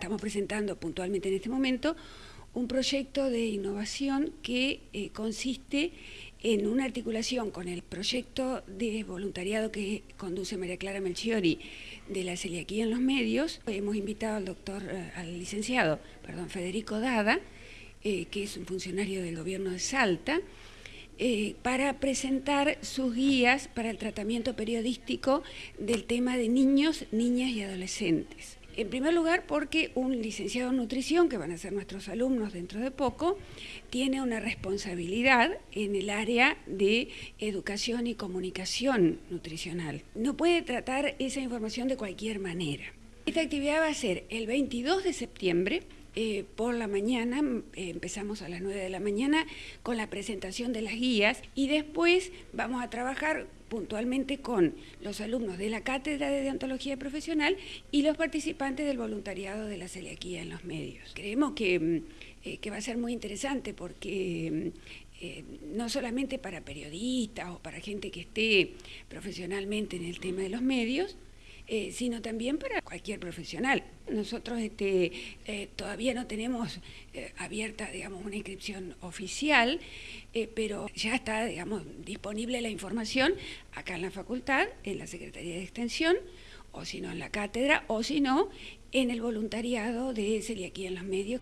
estamos presentando puntualmente en este momento un proyecto de innovación que eh, consiste en una articulación con el proyecto de voluntariado que conduce María Clara Melchiori de la celiaquía en los medios. Hemos invitado al doctor, eh, al licenciado, perdón, Federico Dada, eh, que es un funcionario del gobierno de Salta, para presentar sus guías para el tratamiento periodístico del tema de niños, niñas y adolescentes. En primer lugar, porque un licenciado en nutrición, que van a ser nuestros alumnos dentro de poco, tiene una responsabilidad en el área de educación y comunicación nutricional. No puede tratar esa información de cualquier manera. Esta actividad va a ser el 22 de septiembre, eh, por la mañana, eh, empezamos a las 9 de la mañana con la presentación de las guías y después vamos a trabajar puntualmente con los alumnos de la Cátedra de Deontología Profesional y los participantes del voluntariado de la celiaquía en los medios. Creemos que, mm, eh, que va a ser muy interesante porque mm, no solamente para periodistas o para gente que esté profesionalmente en el tema de los medios, eh, sino también para cualquier profesional. Nosotros este, eh, todavía no tenemos eh, abierta digamos, una inscripción oficial, pero ya está digamos, disponible la información acá en la facultad, en la Secretaría de Extensión, o si no en la cátedra, o si no en el voluntariado de Celiaquía en los medios.